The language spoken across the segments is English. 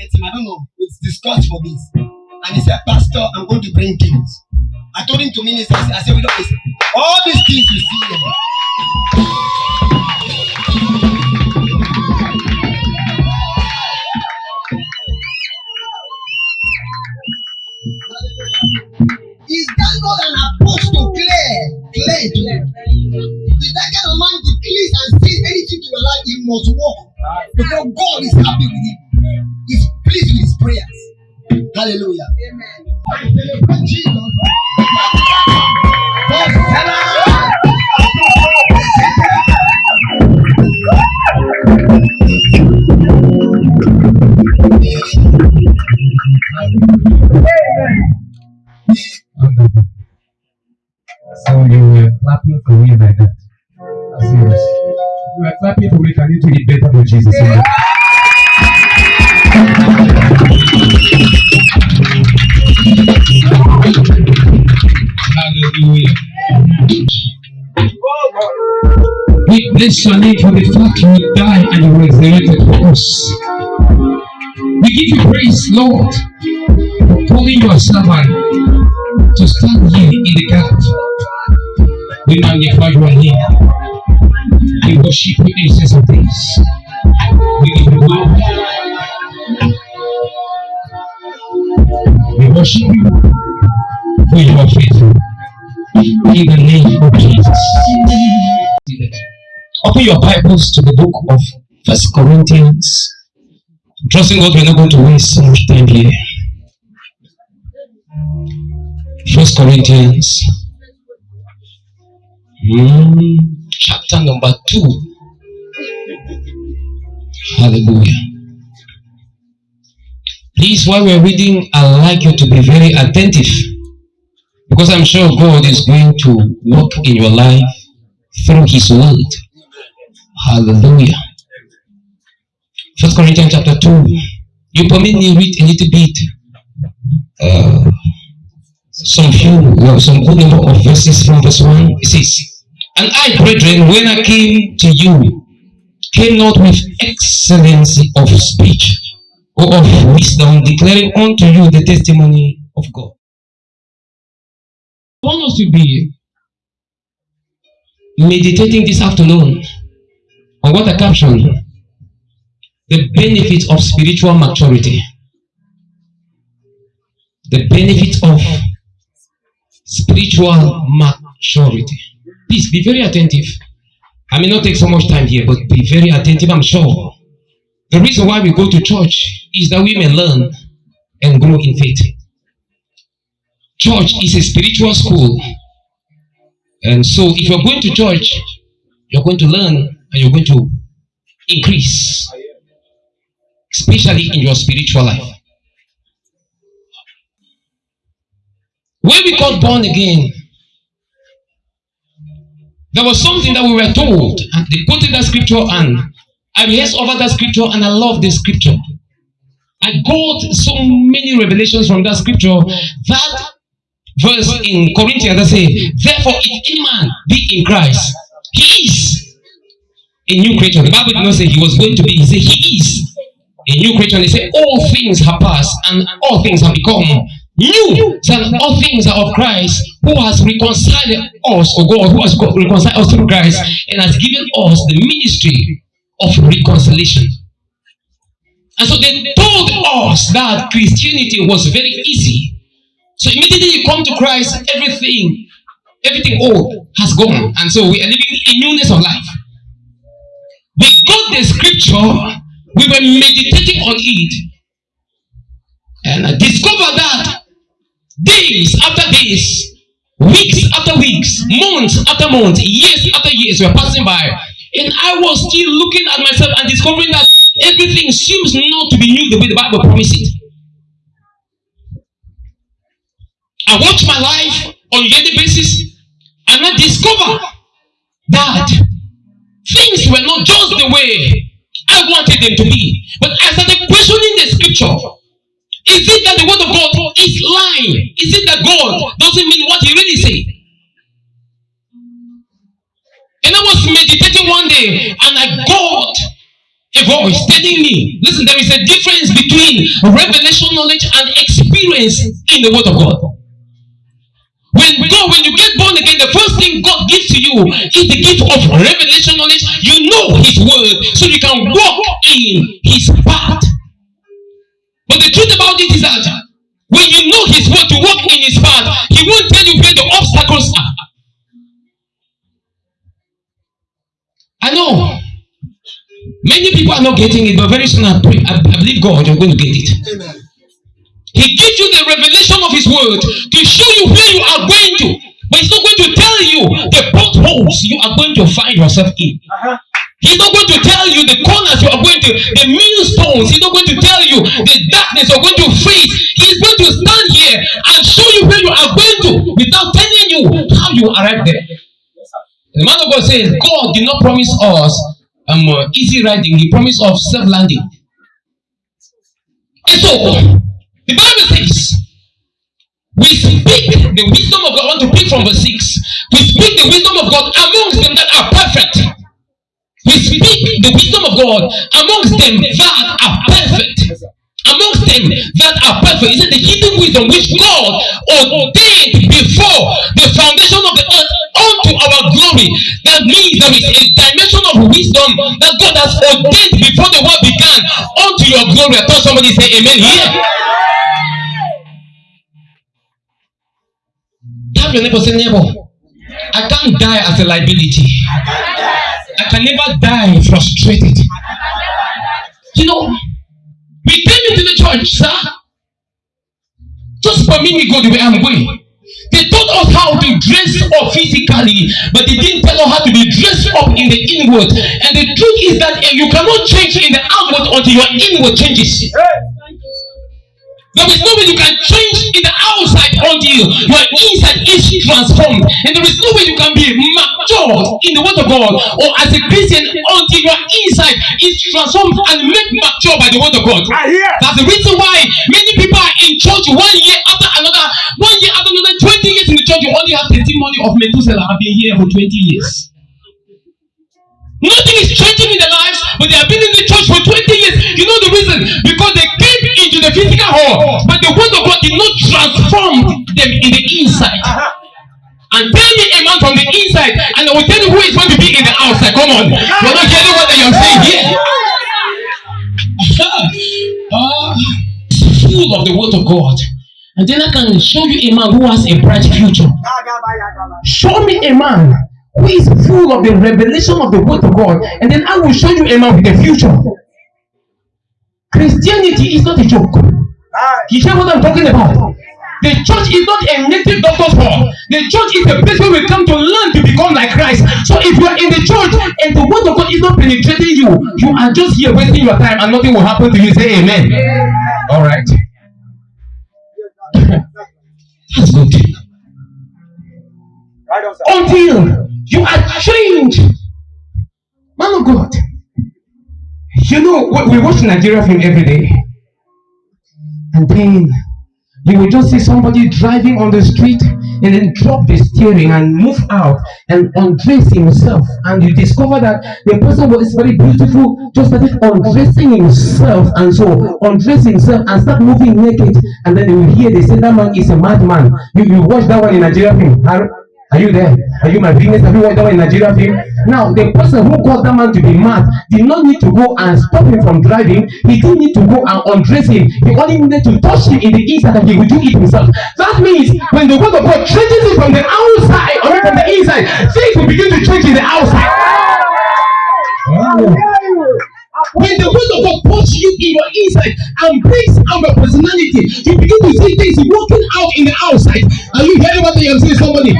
met him. I don't know. It's discussed for this. And he said, Pastor, I'm going to bring things. I told him to minister. I said, we don't listen. All these things you see here. Is that not an apostle clear? Clear. clear. If that kind of man declares and says anything to your life, he must walk. Because God is happy with him. Hallelujah. Amen. Celebrate Jesus. Hosanna. Wonderful. So you were clapping for me like that. That's serious. You were clapping for me. Can you do it better for Jesus? Yeah. Hallelujah. We bless your name for the fact you died and you resurrected for us. We give you praise, Lord, for calling your servant to stand here in the gap. We magnify your name. We worship you, ancients of for you are faithful. In the name of Jesus. Open your Bibles to the book of First Corinthians. Trusting God, we're not going to waste so much time here. First Corinthians, mm, chapter number two. Hallelujah. Please, while we're reading, I'd like you to be very attentive because I'm sure God is going to work in your life through His word. Hallelujah. First Corinthians chapter 2. You permit me read a little bit. Uh, some few, well, some good number of verses from verse 1. It says, And I, brethren, when I came to you, came not with excellency of speech or of wisdom, declaring unto you the testimony of God. I want us to be meditating this afternoon on what I captioned the benefit of spiritual maturity. The benefit of spiritual maturity. Please be very attentive. I may not take so much time here, but be very attentive, I'm sure. The reason why we go to church is that we may learn and grow in faith. Church is a spiritual school. And so if you're going to church, you're going to learn and you're going to increase, especially in your spiritual life. When we got born again, there was something that we were told, and they quoted that scripture, and I rehearsed over that scripture, and I love the scripture. I got so many revelations from that scripture that verse in Corinthians that say, Therefore, if any man be in Christ, he is a new creature. The Bible did not say he was going to be, he said he is a new creature. And they say, All things have passed and all things have become new. So all things are of Christ who has reconciled us, or God, who has reconciled us through Christ and has given us the ministry of reconciliation. And so they told us that Christianity was very easy. So immediately you come to Christ, everything, everything old has gone. And so we are living in newness of life. We got the scripture, we were meditating on it, and I discovered that days after days, weeks after weeks, months after months, years after years were passing by. And I was still looking at myself and discovering that everything seems not to be new the way the Bible promised it. I watch my life on daily basis and I discover that things were not just the way I wanted them to be. But I started questioning the scripture. Is it that the word of God is lying? Is it that God doesn't mean what he really said? And I was meditating one day and I got a voice telling me, listen, there is a difference between revelation knowledge and experience in the Word of God. When God, when you get born again, the first thing God gives to you is the gift of revelation knowledge. You know His Word, so you can walk in His path. But the truth about it is that when you know His Word to walk in His path, He won't tell you where the obstacles are. I know Many people are not getting it, but very soon I pray. I, I believe God, you're going to get it. Amen. He gives you the revelation of His word to show you where you are going to. But He's not going to tell you the potholes you are going to find yourself in. Uh-huh. He's not going to tell you the corners you are going to, the millstones. He's not going to tell you the darkness you're going to face. He's going to stand here and show you where you are going to without telling you how you arrive there. The man of God says, God did not promise us um, easy riding, He promised of self landing. And so, the Bible says, we speak the wisdom of God. I want to pick from verse 6. We speak the wisdom of God amongst them that are perfect. We speak the wisdom of God amongst them that are perfect. Amongst them that are perfect. He said the hidden wisdom which God ordained before the foundation of the earth glory. That means there is a dimension of wisdom that God has ordained before the world began unto your glory. I thought somebody say amen here. Tell your neighbor, say neighbor, I can't die as a liability. I can never die frustrated. You know, we came into the church, sir. Just permit me go the way I'm going. They taught us how to dress up physically, but they didn't tell us how to be dressed up in the inward. And the truth is that eh, you cannot change in the outward until your inward changes. There is no way you can change in the outside until your inside is transformed. And there is no way you can be mature in the word of God or as a Christian until your inside is transformed and made mature by the word of God. That's the reason why many people are in church one year after another, one year after another, 20 years in the church, you only have testimony of Methuselah have been here for 20 years. Nothing is changing in their lives, but they have been in the church for 20 years. You know the reason? Because the physical hall, but the word of God did not transform them in the inside. And tell me a man from the inside, and I will tell you who is going to be in the outside. Come on. You're not getting what you're saying here. uh, full of the word of God. And then I can show you a man who has a bright future. Show me a man who is full of the revelation of the word of God, and then I will show you a man with a future. Christianity is not a joke. You hear what I'm talking about? The church is not a native doctor's hall. The church is a place where we come to learn to become like Christ. So if you are in the church and the word of God is not penetrating you, you are just here wasting your time and nothing will happen to you. Say amen. All right. That's good. Until you are changed. Man of God. You know, what we watch Nigeria film every day. And then you will just see somebody driving on the street and then drop the steering and move out and undress himself. And you discover that the person was very beautiful, just started undressing himself and so undress himself and start moving naked. And then you hear they say that man is a madman. You, you watch that one in Nigeria film. Are you there? Are you my business? Have you watched in Nigeria film? Now, the person who caused that man to be mad did not need to go and stop him from driving. He didn't need to go and undress him. He only needed to touch him in the inside and he would do it himself. That means when the word of God changes it from the outside or from the inside, things will begin to change in the outside. When the word of God puts you in your inside and brings out your personality, you begin to see things working out in the outside. Are you hearing what I am saying, somebody?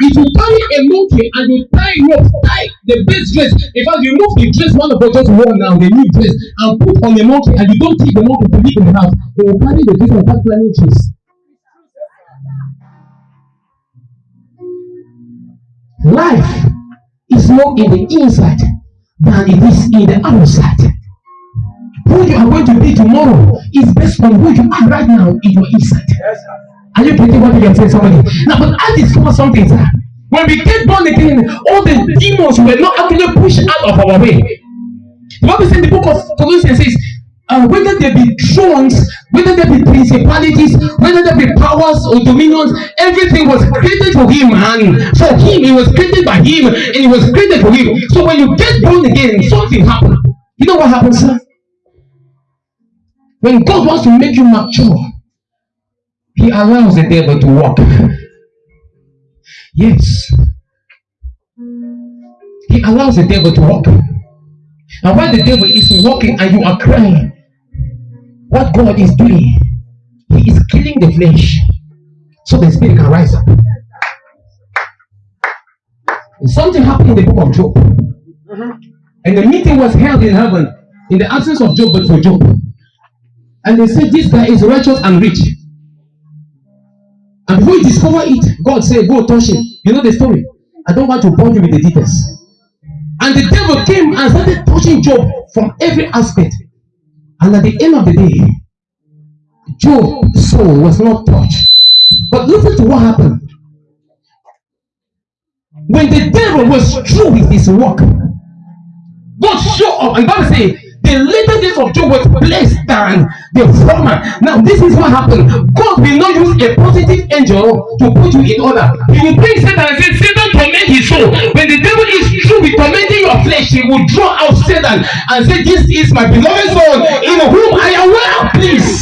If you carry a monkey and you tie rope, tie the best dress, in fact, remove the dress one of us just wore now, the new dress, and put on the monkey, and you don't take the monkey to in the house, they will carry the dress and start climbing trees. Life is more in the inside than it is in the outside. Who you are going to be tomorrow is based on who you are right now in your inside. Yes, are you getting what are saying, somebody? Now, but I discovered something, sir. When we get born again, all the demons were not actually pushed out of our way. The Bible says in the book of Colossians says, uh, whether there be thrones, whether there be principalities, whether there be powers or dominions, everything was created for him and for him. It was created by him and it was created for him. So when you get born again, something happens. You know what happens, sir? When God wants to make you mature, He allows the devil to walk. Yes. He allows the devil to walk. And while the devil is walking and you are crying, what God is doing, He is killing the flesh so the spirit can rise up. And something happened in the book of Job. Mm-hmm. And the meeting was held in heaven in the absence of Job, but for Job. And they said, This guy is righteous and rich. And before you discover it, God said, Go touch him. You know the story. I don't want to bore you with the details. And the devil came and started touching Job from every aspect. And at the end of the day, Job's soul was not touched. But listen to what happened. When the devil was through with his work, God showed up. And God said, the later days of Job was less than the former. Now, this is what happened. God will not use a positive angel to put you in order. He will bring Satan and say, Satan torment his soul. When the devil is through with tormenting your flesh, he will draw out Satan and say, This is my beloved son in whom I am well pleased.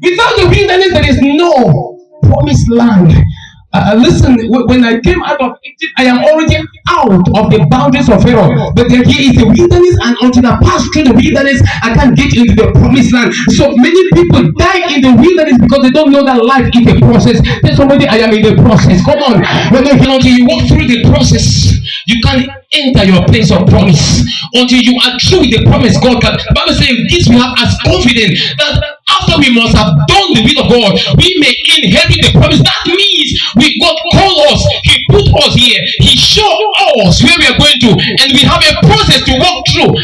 Without the wilderness, there is no promised land. Uh, uh listen, when I came out of Egypt, I am already out of the boundaries of Pharaoh. But here is the wilderness, and until I pass through the wilderness, I can't get into the promised land. So many people die in the wilderness because they don't know that life is a process. Tell somebody, I am in the process. Come on. When until you walk through the process, you can't enter your place of promise. Until you are true with the promise God can. Bible says, this we have as confident that after we must have done the will of God, we may inherit the promise. That means we God called us, He put us here, He showed us where we are going to, and we have a process to walk through.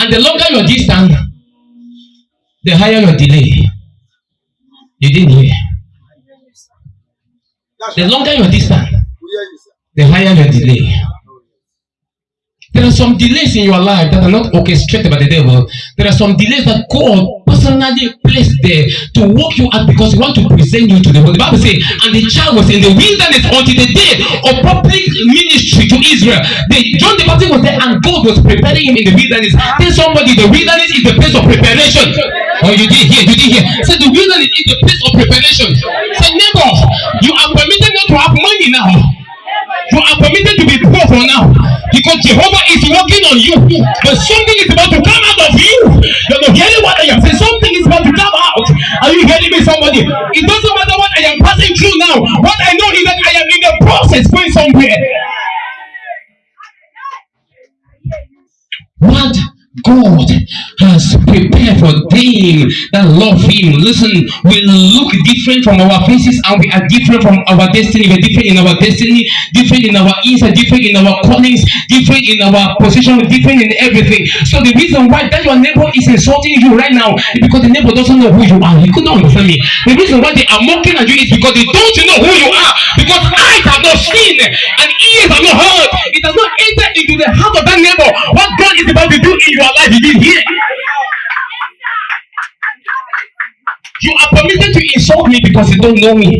And the longer your distance, the higher your delay. You didn't hear. The longer your distance, the higher your delay. There are some delays in your life that are not orchestrated by the devil. There are some delays that God personally placed there to work you out because he want to present you to the world. The Bible says, and the child was in the wilderness until the day of public ministry to Israel. The, John the Baptist was there and God was preparing him in the wilderness. Tell somebody the wilderness is the place of preparation. Oh, you did hear, you did hear. Say the wilderness is the place of preparation. Say neighbor, you are permitted not to have money now. You are permitted to be poor for now because Jehovah is working on you. But something is about to come out of you. You're not hearing what I am saying. Something is about to come out. Are you hearing me, somebody? It doesn't matter what I am passing through now. What I know is that I am in the process going somewhere. What God has prepared them that love Him. Listen, we look different from our faces and we are different from our destiny. We're different in our destiny, different in our inside, different in our callings, different in our position, different in everything. So the reason why that your neighbor is insulting you right now is because the neighbor doesn't know who you are. You could not understand me. The reason why they are mocking at you is because they don't know who you are. Because eyes have not seen and ears have not heard. It has not entered into the heart of that neighbor what God is about to do in your life. He did here. You are permitted to insult me because you don't know me.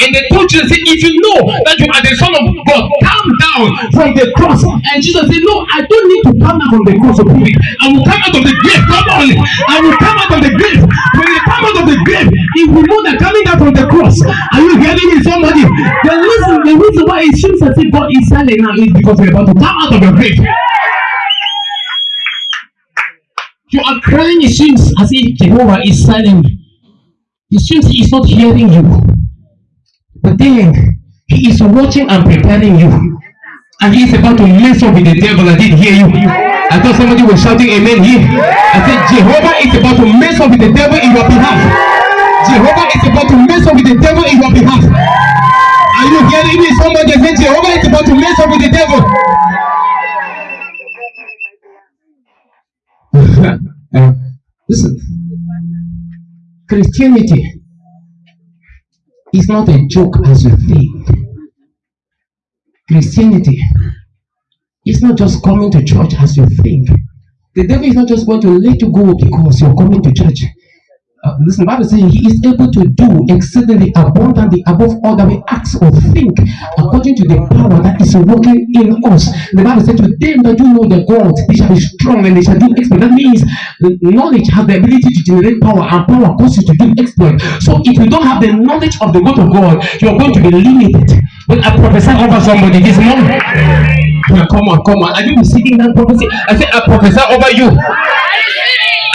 And they told Jesus, if you know that you are the Son of God, come down from the cross. And Jesus said, No, I don't need to come down from the cross to prove it. I will come out of the grave. Come on. I will come out of the grave. When you come out of the grave, if we know that coming down from the cross, are you hearing me, somebody? The reason, the reason why it seems as if God is silent now is because we're about to come out of the grave. You are crying, it seems as if Jehovah is silent. It seems he is not hearing you. But then he is watching and preparing you. And he is about to mess up with the devil. I did hear you. I thought somebody was shouting amen here. I said, Jehovah is about to mess up with the devil in your behalf. Jehovah is about to mess up with the devil in your behalf. Are you hearing me? Somebody said, Jehovah is about to mess up with the devil. uh, listen, Christianity is not a joke as you think. Christianity is not just coming to church as you think. The devil is not just going to let you go because you're coming to church. Uh, listen, Bible saying he is able to do exceedingly abundantly above all that we ask or think, according to the power that is working in us. The Bible said, To them that do know the God, they shall be strong and they shall do exploit. That means the knowledge has the ability to generate power, and power causes you to do exploit. So if you don't have the knowledge of the word of God, you're going to be limited. But I prophesy over somebody this morning. Come on, come on. Are you receiving that prophecy? I said, I prophesy over you.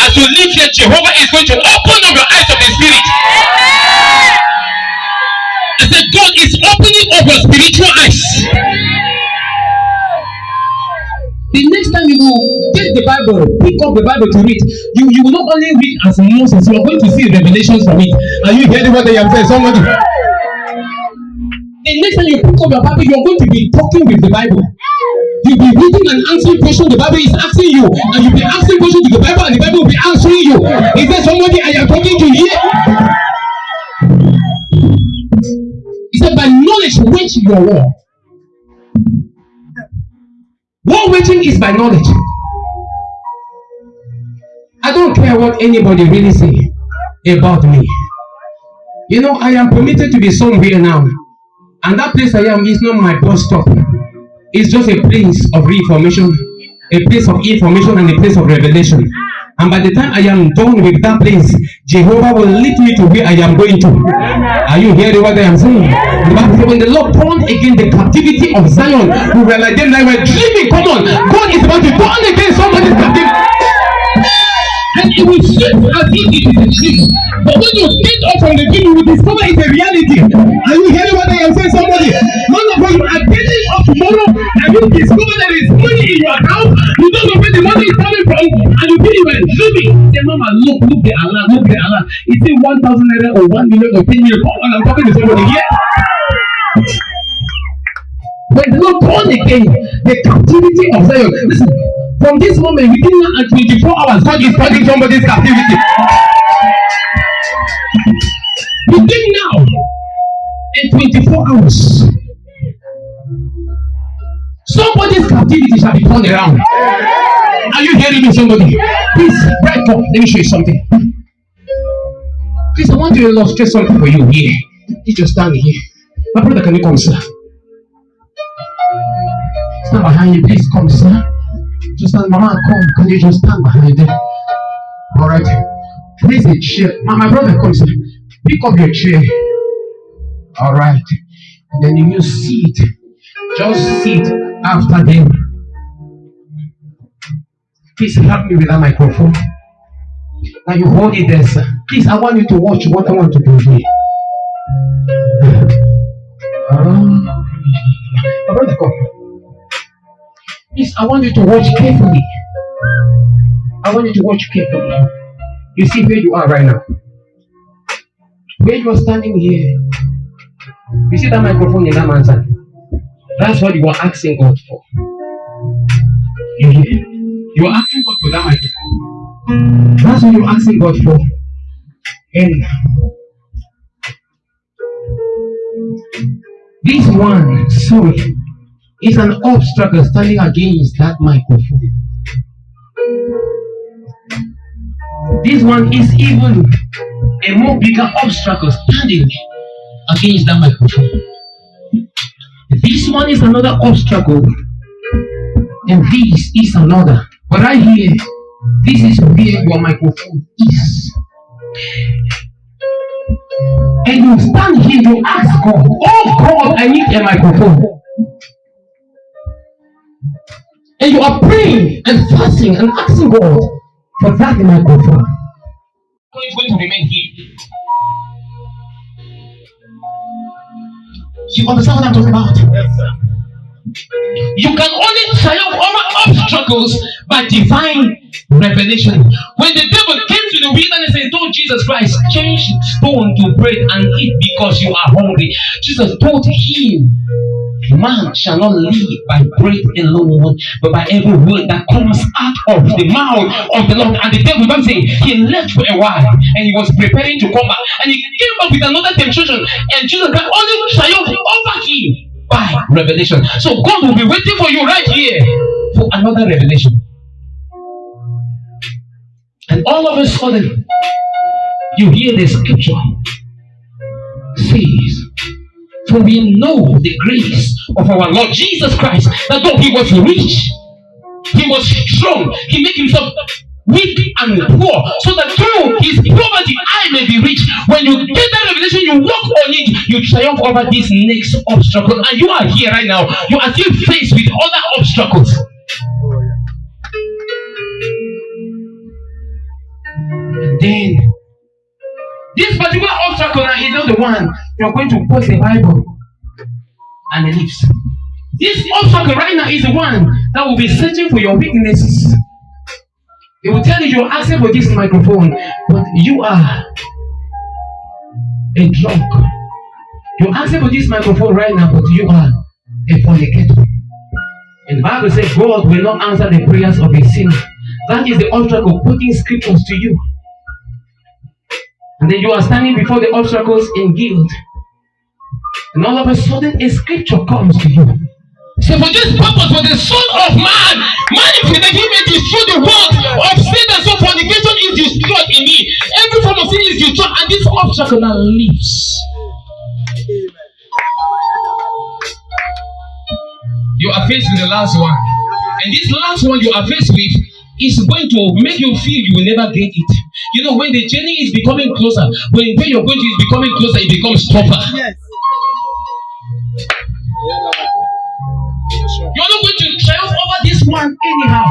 As you live here, Jehovah is going to open up your eyes of the spirit. I said, God is opening up your spiritual eyes. The next time you will take the Bible, pick up the Bible to read, you, you will not only read as Moses, you are going to see revelations from it. Are you hearing what I am saying? Somebody. The next time you pick up your Bible, you are going to be talking with the Bible. You'll be reading and answering questions the Bible is asking you, and you'll be asking questions to the Bible, and the Bible will be answering you. Is there somebody I am talking to here? He said, By knowledge, wage your war. War waging is by knowledge. I don't care what anybody really say about me. You know, I am permitted to be somewhere now, and that place I am is not my bus stop. It's just a place of reformation, a place of information, and a place of revelation. And by the time I am done with that place, Jehovah will lead me to where I am going to. Are you hearing what I am saying? But when the Lord turned again the captivity of Zion, we like them like we're dreaming. Come on, God is about to turn again somebody's captivity. And it will seem as if it is a dream. But when you get up from the dream, you will discover it's a reality. Are you hearing what I am saying, somebody? None of you are getting up tomorrow and you discover there is money in your account. You don't know where the money is coming from, and you think you were dreaming. Say, Mama, look, look the alarm, look the alarm. Is it one thousand naira or one million or ten million? Come on, I'm talking to somebody here. When the Lord born again, the captivity of Zion. Listen, from this moment, within one and 24 hours, God is starting somebody's captivity. Within now and 24 hours, somebody's captivity shall be turned around. Are you hearing me, somebody? Please, right up. Let me show you something. Please, I want to illustrate something for you here. You just stand here. My brother, can you come, sir? Stand behind you, please come, sir. Just stand, Mama, come. Can you just stand behind them? All right. Please, a chair. My, my brother, come, sir. Pick up your chair. All right. And then you sit. Just sit after them. Please help me with that microphone. Now you hold it there, sir. Please, I want you to watch what I want to do here. Um, my brother, come. Please, I want you to watch carefully. I want you to watch carefully. You see where you are right now. Where you are standing here. You see that microphone in that man's hand? That's what you are asking God for. You hear? You are asking God for that microphone. That's what you're asking God for. And this one, sorry, is an obstacle standing against that microphone. This one is even a more bigger obstacle standing against that microphone. This one is another obstacle, and this is another. But I here this is where your microphone is. And you stand here, you ask God, Oh God, I need a microphone. And you are praying and fasting and asking God for that microphone. It's going to remain here. You understand what I'm talking about? Yes, sir. You can only triumph over obstacles by divine revelation. When the devil came to the wilderness and told Jesus Christ, change stone to bread and eat because you are hungry, Jesus told him, Man shall not live by bread alone, but by every word that comes out of the mouth of the Lord. And the devil, I'm saying, he left for a while and he was preparing to come back. And he came back with another temptation, and Jesus can only triumph over him by revelation. So God will be waiting for you right here for another revelation. And all of a sudden, you hear the scripture says, For we know the grace of our Lord Jesus Christ, that though he was rich, he was strong, he made himself weak and poor, so that through his poverty I may be rich. When you get that revelation, you walk on it, you triumph over this next obstacle. And you are here right now, you are still faced with other obstacles. Then this particular obstacle is not the one you're going to post the Bible and the lips. This obstacle right now is the one that will be searching for your weaknesses. It will tell you you're asking for this microphone, but you are a drunk. You're asking for this microphone right now, but you are a fornicator. And the Bible says God will not answer the prayers of a sinner. That is the obstacle putting scriptures to you. And then you are standing before the obstacles in guilt. And all of a sudden, a scripture comes to you. So for this purpose, for the Son of Man, manifested, he may destroy the world of sin and so fornication is destroyed in me. Every form of sin is destroyed, and this obstacle now lives. You are faced with the last one. And this last one you are faced with is going to make you feel you will never get it. You know, when the journey is becoming closer, when where you're going to is becoming closer, it becomes tougher. Yes. You're not going to triumph over this one anyhow.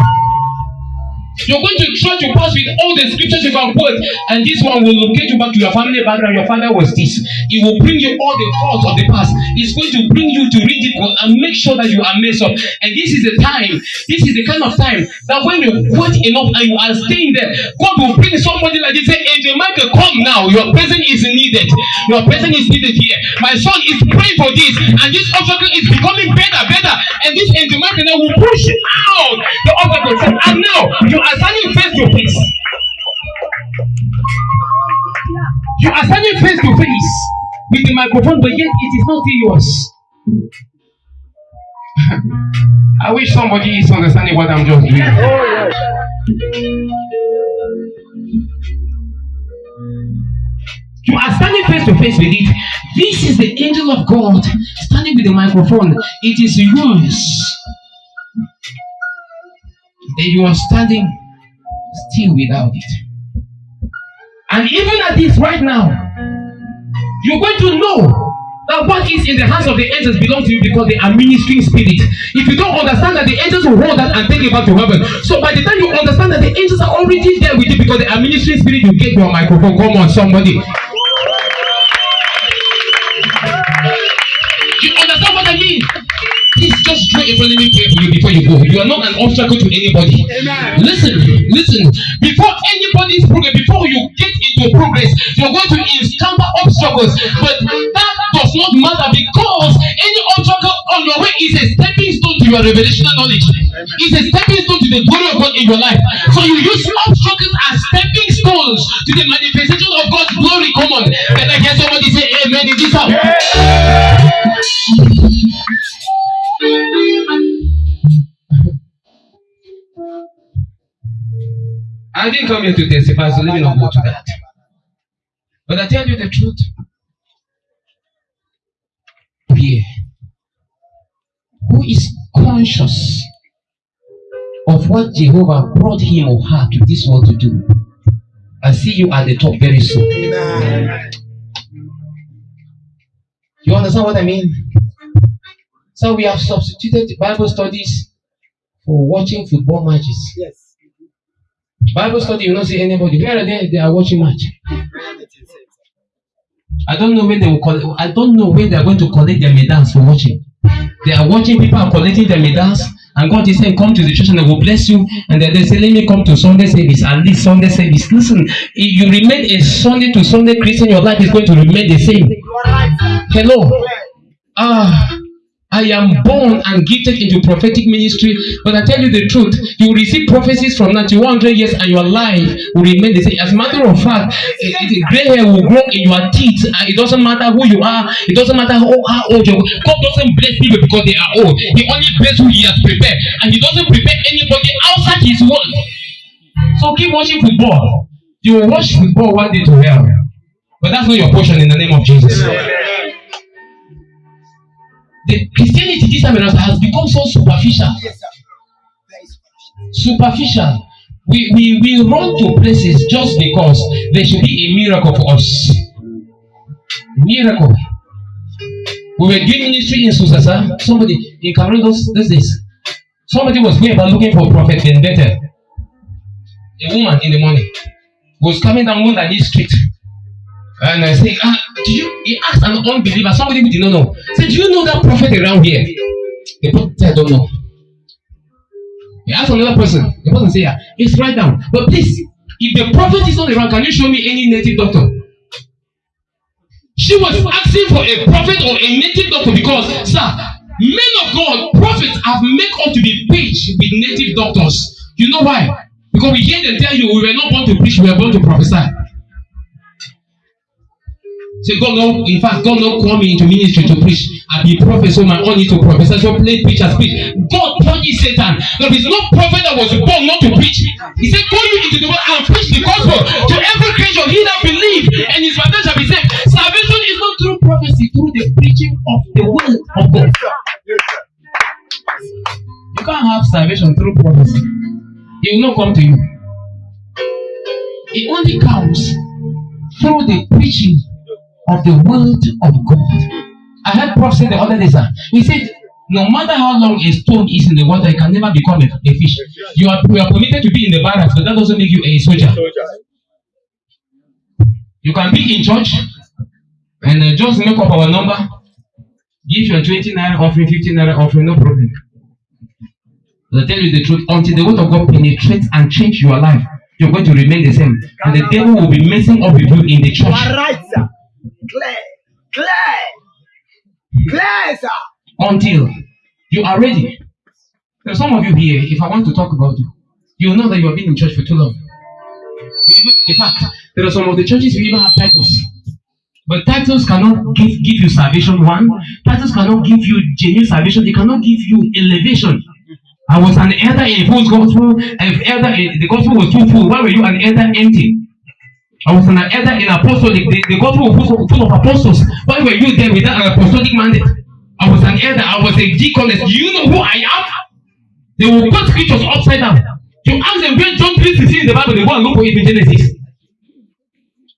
You're going to try to pass with all the scriptures you can quote, and this one will locate you back to your family background. Your father was this. It will bring you all the faults of the past. It's going to bring you to ridicule and make sure that you are messed up. And this is the time, this is the kind of time that when you quote enough and you are staying there, God will bring somebody like this. Say, Angel Michael, come now. Your presence is needed. Your presence is needed here. My son is praying for this, and this obstacle is becoming better, better. And this Angel Michael now will push out the obstacle. And now you are standing face to face. You are standing face to face with the microphone, but yet it is not yours. I wish somebody is understanding what I'm just doing. You are standing face to face with it. This is the angel of God standing with the microphone. It is yours. Then you are standing still without it. And even at this right now, you're going to know that what is in the hands of the angels belongs to you because they are ministering spirit. If you don't understand that the angels will hold that and take it back to heaven. So by the time you understand that the angels are already there with you because they are ministering spirit, you get your microphone. Come on, somebody. Just try a let me pray for you before you go. You are not an obstacle to anybody. Amen. Listen, listen. Before anybody's progress, before you get into progress, you're going to encounter obstacles. But that does not matter because any obstacle on your way is a stepping stone to your revelational knowledge. It's a stepping stone to the glory of God in your life. So you use obstacles as stepping stones to the manifestation of God's glory. Come on. Can I hear somebody say amen in this house? I didn't come here to testify, so let me not go to that. But I tell you the truth. Here, who is conscious of what Jehovah brought him or her to this world to do, I see you at the top very soon. You understand what I mean? So we have substituted Bible studies for watching football matches. Yes. Bible study, you don't see anybody. Where are they? They are watching match. I don't know when they will collect. I don't know when they are going to collect their medals for watching. They are watching people are collecting their medals, and God is saying, "Come to the church, and I will bless you." And then they say, "Let me come to Sunday service." At least Sunday service. Listen, if you remain a Sunday to Sunday Christian, your life is going to remain the same. Hello. Ah. I am born and gifted into prophetic ministry, but I tell you the truth, you will receive prophecies from now to 100 years and your life will remain the same. As a matter of fact, eh, eh, gray hair will grow in your teeth and it doesn't matter who you are, it doesn't matter how, how old you are. God doesn't bless people because they are old. He only bless who He has prepared and He doesn't prepare anybody outside His word. So keep watching football. You will watch football one day to hell. But that's not your portion in the name of Jesus. The Christianity this time around has become so superficial. Yes, sir. Very superficial. We, we, we run to places just because there should be a miracle for us. Miracle. We were doing ministry in Susasa. Somebody in Cameroon those, those days. Somebody was going about looking for Prophet Vendetta. A woman in the morning was coming down one this street. And I say, ah, do you? He asked an unbeliever, somebody who did not know. Say, do you know that prophet around here? The prophet said, I don't know. He asked another person. The person say, yeah, it's right down. But please, if the prophet is not around, can you show me any native doctor? She was asking for a prophet or a native doctor because, sir, men of God, prophets have made up to be preached with native doctors. You know why? Because we hear them tell you we were not born to preach, we were born to prophesy. Say, God no, in fact, God no call me into ministry to preach. I be prophet, so my own need to prophesy, so play preach as preach. God punished Satan. There is no prophet that was born not to preach. He said, Call you into the world and preach the gospel to every creature. He that believe and his father shall be saved. Salvation is not through prophecy, through the preaching of the word of God. You can't have salvation through prophecy. It will not come to you. It only comes through the preaching of the word of God. I heard Prof say the other day, sir. He said, no matter how long a stone is in the water, it can never become a, fish. You are, you are permitted to be in the barracks, but that doesn't make you a soldier. You can be in church and uh, just make up our number, give your 20 naira offering, 15 naira offering, no problem. I tell you the truth, until the word of God penetrates and changes your life, you're going to remain the same. And the devil will be messing up with you in the church. Clear. Clear. Clear, sir. until you are ready. There are some of you here, if I want to talk about you, you know that you have been in church for too long. In fact, there are some of the churches who even have titles. But titles cannot give, give you salvation, one. Titles cannot give you genuine salvation. They cannot give you elevation. I was an elder in full gospel, and if elder in, the gospel was too full. Why were you an elder empty? I was an elder in apostolic. The, the gospel was full, of apostles. Why were you there without an apostolic mandate? I was an elder. I was a deaconess. Do you know who I am? They will put scriptures upside down. You ask them where John 3 16 in the Bible, they go and look for it in Genesis.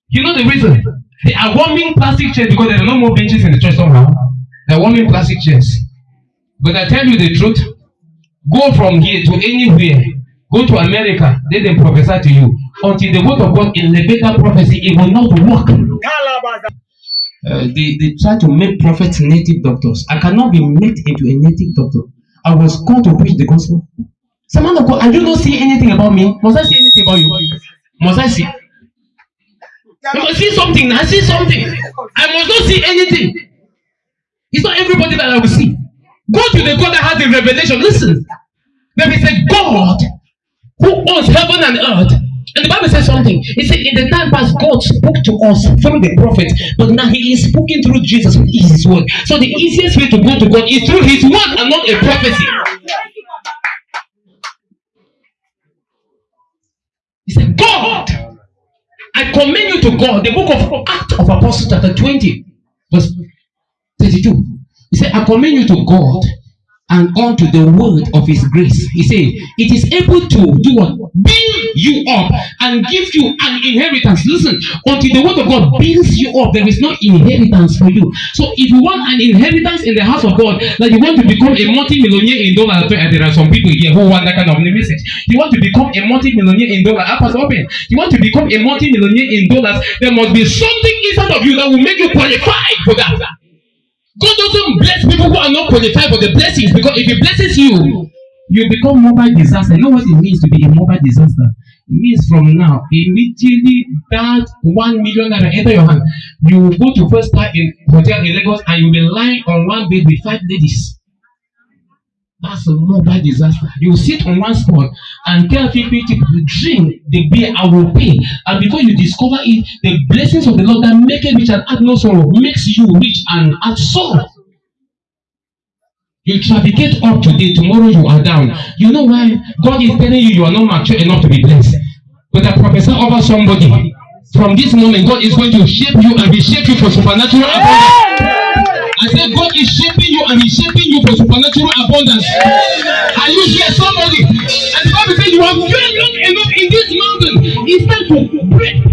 You know the reason? They are warming plastic chairs because there are no more benches in the church somehow. They are warming plastic chairs. But I tell you the truth, go from here to anywhere. Go to America, let them prophesy to you. Until the word of God elevate that prophecy, it will not work. Uh, they, they try to make prophets native doctors. I cannot be made into a native doctor. I was called to preach the gospel. Some man of God, and you don't see anything about me. Must I see anything about you? Must I see? You must see something. I see something. I must not see anything. It's not everybody that I will see. Go to the God that has the revelation. Listen, there is a God who owns heaven and earth. And the Bible says something. It said, In the time past, God spoke to us through the prophet, but now He is speaking through Jesus, with His word. So the easiest way to go to God is through His word and not a prophecy. He said, God, I commend you to God. The book of Acts of Apostles, chapter 20, verse 32. He said, I commend you to God and unto the word of his grace. He said, It is able to do what? Build you up and give you an inheritance. Listen, until the word of God builds you up, there is no inheritance for you. So if you want an inheritance in the house of God, like you want to become a multi-millionaire in dollars, and there are some people here who want that kind of message. You want to become a multi-millionaire in dollars, ah, Pastor Open. You want to become a multi-millionaire in dollars, there must be something inside of you that will make you qualified for that. God doesn't bless people who are not qualified for the blessings because if He blesses you, you become mobile disaster. You know what it means to be a mobile disaster? It means from now, immediately that one million naira enter your hand, you will go to first time in hotel in Lagos and you will lie on one bed with five ladies. That's a mobile disaster. You sit on one spot and tell people to drink the beer I will pay. And before you discover it, the blessings of the Lord that make it rich and add no sorrow makes you rich and add sorrow. You trafficate up today, tomorrow you are down. You know why? God is telling you you are not mature enough to be blessed. But I prophesy over somebody. From this moment, God is going to shape you and reshape you for supernatural abundance. I said, God is shaping you and He's shaping you for supernatural abundance. Are you here, somebody? And the Bible says you have dwelt long enough in this mountain. It's time to break